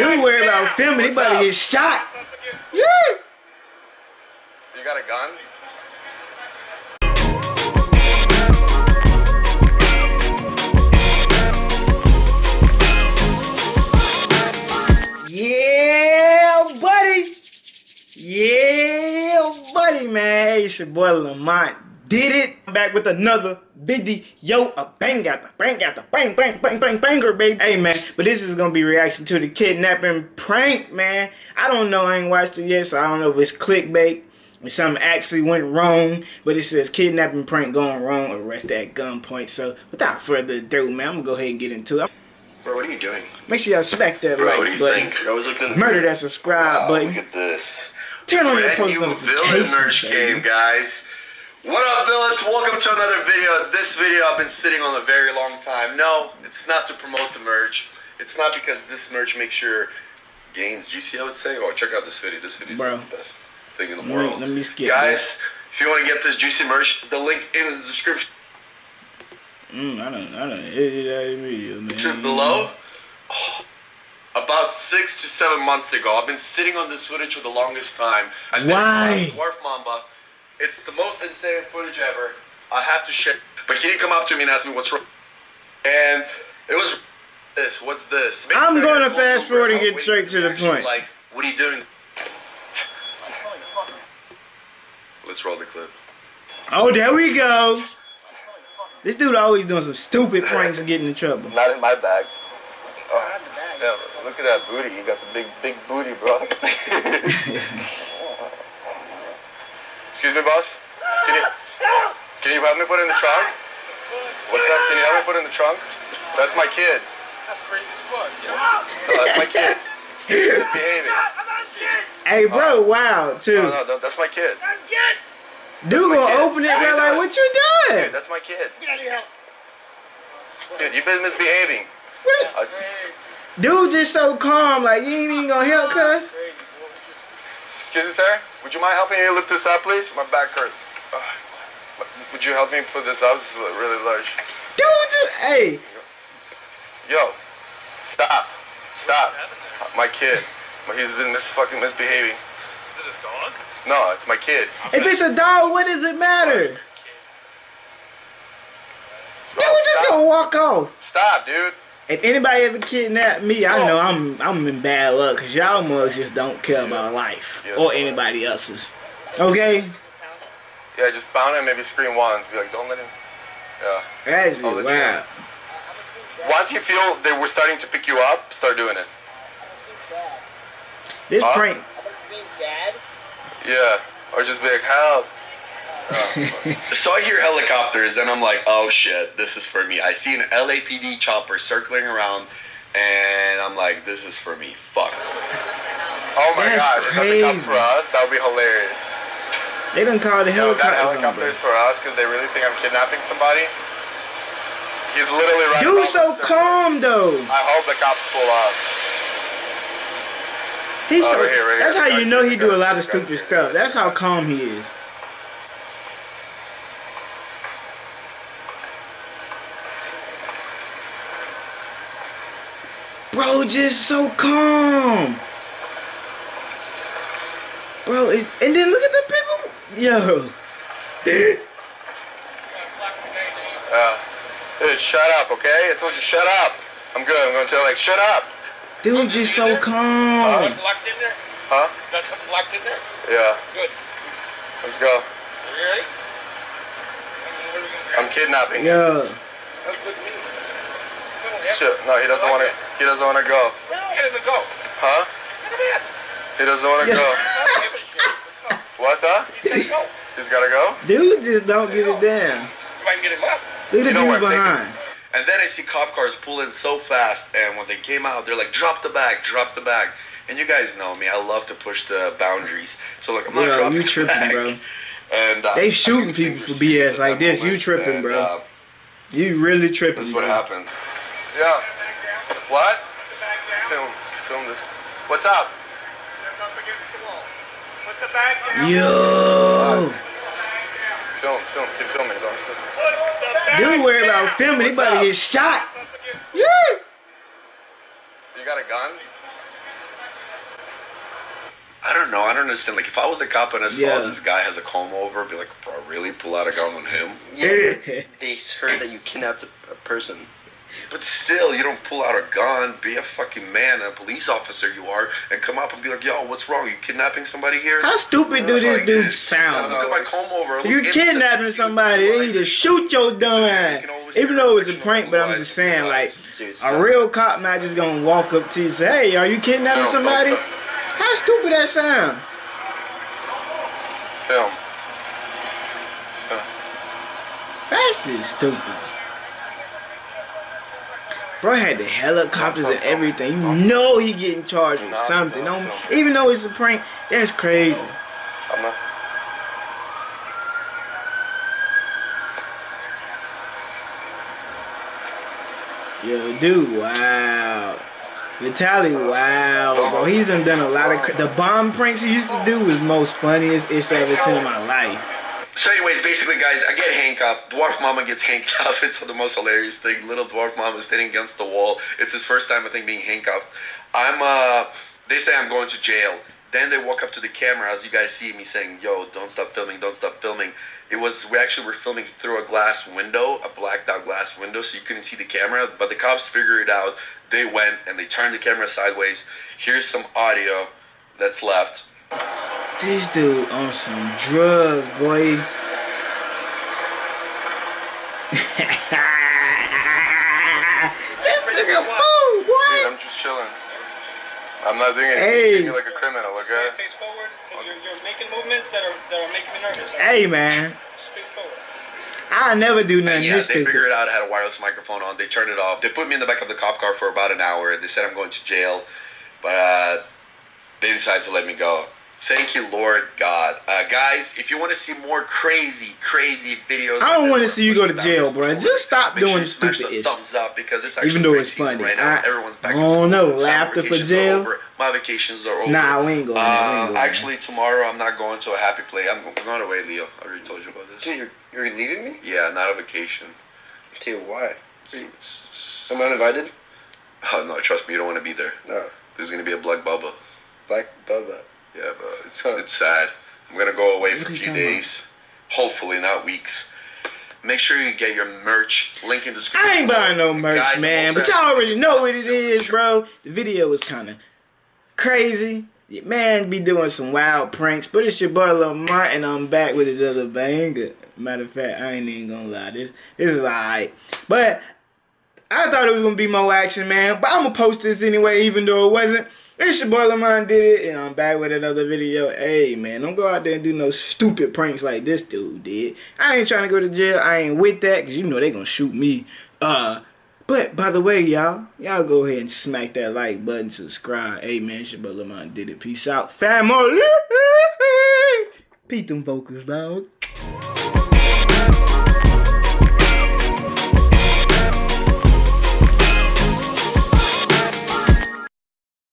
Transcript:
Dude worry about filming. He about to get shot. Yeah. You got a gun? Yeah, buddy. Yeah, buddy, man. It's your boy Lamont. Did it. I'm back with another video. A bang out the bang out the bang bang bang bang banger, baby. Hey, man. But this is gonna be reaction to the kidnapping prank, man. I don't know. I ain't watched it yet, so I don't know if it's clickbait. If something actually went wrong, but it says kidnapping prank going wrong, arrest at gunpoint. So without further ado, man, I'm gonna go ahead and get into it. Bro, what are you doing? Make sure y'all smack that Bro, like button. think? I was looking. Murder that subscribe Wow, button. Look at this. Turn on your post notifications, game, guys. What up, villains? Welcome to another video. This video I've been sitting on a very long time. No, it's not to promote the merch. It's not because this merch makes your gains juicy, I would say. Oh, check out this video. This video is the best thing in the world. let me skip Guys, this. if you want to get this juicy merch, the link in the description Mm, I don't, I don't. It, it, it, it, man. below. Oh, about six to seven months ago, I've been sitting on this footage for the longest time. I Why? Dwarf Mamba. It's the most insane footage ever. I have to share. But he didn't come up to me and ask me what's wrong. And it was this. What's this? I'm gonna fast forward and get straight to the point. Like, what are you doing? Let's roll the clip. Oh, there we go. This dude always doing some stupid pranks and getting in trouble. Not in my bag. Oh, yeah, look at that booty. You got the big, big booty, bro. Excuse me, boss. Can you, can you help me put in the trunk? What's up? Can you help me put in the trunk? That's my kid. That's crazy as fuck. No, that's my kid. He's misbehaving. Hey, bro, wow, too. No, no, no, that's my kid. Dude gonna open it, What are bro. Like, what you Dude, doing? that's my kid. Dude, you've been misbehaving. What Uh, the- Dude just so calm. Like, you ain't even gonna help, cuz. excuse me, sir. Would you mind helping me lift this up, please? My back hurts. Uh, would you help me put this up? This is really large. Dude just, hey. Yo, stop, stop. My kid, he's been mis fucking misbehaving. Is it a dog? No, it's my kid. If it's a dog, what does it matter? Dude Yo, was just stop. gonna walk off. Stop, dude. If anybody ever kidnapped me, I oh. know I'm I'm in bad luck because y'all mugs just don't care about life Yeah. or anybody else's. Okay? Yeah, just bound him, maybe scream once. Be like, don't let him. Yeah. That's Oh, it. Once you feel they were starting to pick you up, start doing it. This Huh? prank. Yeah. Or just be like, help. So I hear helicopters and I'm like, oh shit, this is for me. I see an LAPD chopper circling around and I'm like, this is for me. Fuck. Oh my That's god, if that comes crazy. for us, that would be hilarious. They done called the Yo, that helicopters on, helicopter is for us because they really think I'm kidnapping somebody. He's literally right Dude, so us. calm though. I hope the cops pull up. He's Oh, so. right here, right that's here. how you know he do a lot of stupid stuff. That's how calm he is. Bro, just so calm. Bro, it, and then look at the people. Yo. Uh, dude, shut up, okay? I told you shut up. I'm good. I'm gonna tell like shut up. Dude, just so calm. Locked in there? Huh? Got something locked in there? Yeah. Good. Let's go. Are you ready? I'm kidnapping. Yeah. Yo. That's good to me. Shit. No, he doesn't want to. He doesn't want to go. Get him to go. Huh? Get him in. He doesn't want to Yeah. go. Give a shit. Let's go. What? Huh? Go. He's gotta go. Dude just don't give a damn. If I can get him up. Look at the You know people I'm taking behind. And then I see cop cars pull in so fast, and when they came out, they're like, "Drop the bag, drop the bag." And you guys know me, I love to push the boundaries. So like, I'm not Yo, dropping you tripping, bag. bro. And uh, They shooting people for BS like this. that You tripping, and, bro. uh, You really tripping, That's what bro. happened. Yeah. What? Film, film this. What's up? Stand up against the wall. Put the bag down. Yo. Film, film, keep filming. Don't Put the bag Dude worry about filming. He What's about to up? get shot. Yeah. You got a gun? I don't know. I don't understand. Like, if I was a cop and I saw Yeah. this guy has a comb over, I'd be like, bro, really? Pull out a gun on him? Yeah, they heard that you kidnapped a, a person. But still, you don't pull out a gun, be a fucking man, a police officer you are, and come up and be like, yo, what's wrong? You kidnapping somebody here? How stupid do this like, dude Look sound? at my comb over. You kidnapping somebody, they need to shoot your dumb ass. Even though it was a prank, but I'm just saying, like, a real cop not just gonna walk up to you and say, hey, are you kidnapping Film, somebody? How stupid that sound? Film. Film. That shit's stupid. Bro had the helicopters and everything. You know he getting charged with something. Don't, even though it's a prank, that's crazy. Yo, dude, wow. Vitaly, wow, bro. He's done done a lot of the bomb pranks he used to do was most funniest ish I ever seen in my life. So, anyways, basically, guys, I get Hank handcuffed. Dwarf Mamba gets handcuffed. It's the most hilarious thing. Little Dwarf Mamba is sitting against the wall. It's his first time, I think, being handcuffed. I'm, uh, they say I'm going to jail. Then they walk up to the camera, as you guys see me saying, "Yo, don't stop filming, don't stop filming." It was we actually were filming through a glass window, a blacked out glass window, so you couldn't see the camera. But the cops figured it out. They went and they turned the camera sideways. Here's some audio that's left. This dude on some drugs, boy. this nigga fool, boy. I'm just chilling. I'm not doing anything. Hey. Treat me like a criminal, okay? Face forward, because you're, you're making movements that are that are making me nervous. Hey, man. Just face forward. I never do nothing Yeah, this they stupid. figured out I had a wireless microphone on. They turned it off. They put me in the back of the cop car for about an hour. They said I'm going to jail, but uh, they decided to let me go. Thank you, Lord God. Uh, guys, if you want to see more crazy, crazy videos, I don't wanna see you go to jail, bro. below. Just stop Make sure doing stupid the ish. Thumbs up because it's actually Even though it's funny. Right now. I- Everyone's back. I don't to know. school. Summer Laughter for jail? My vacations are over. Nah, we ain't going there. We ain't Uh, going there. actually, tomorrow I'm not going to a happy place. I'm I'm going away, Leo. I already told you about this. Dude, you're, you're leaving me? Yeah, not a vacation. Dude, why? Am I uninvited? Oh no, trust me, you don't want to be there. No. There's gonna be a blood bubble. Black Bubba. Yeah, but it's it's sad. I'm gonna go away What for a few talking about? days. Hopefully, not weeks. Make sure you get your merch. Link in the description. I ain't buying no merch, Guys, man. But y'all already know what it is, bro. The video was kind of crazy. Your man be doing some wild pranks. But it's your boy Lil Martin. I'm back with another banger. Matter of fact, I ain't even gonna lie. This this is alright. But I thought it was gonna be more action, man. But I'm gonna post this anyway, even though it wasn't. It's your boy Lamont did it, and I'm back with another video. Hey, man, don't go out there and do no stupid pranks like this dude did. I ain't trying to go to jail. I ain't with that, because you know they gonna shoot me. Uh, but by the way, y'all, y'all go ahead and smack that like button, subscribe. Hey, man, it's your boy Lamont did it. Peace out. Family. Beat them vocals, dog.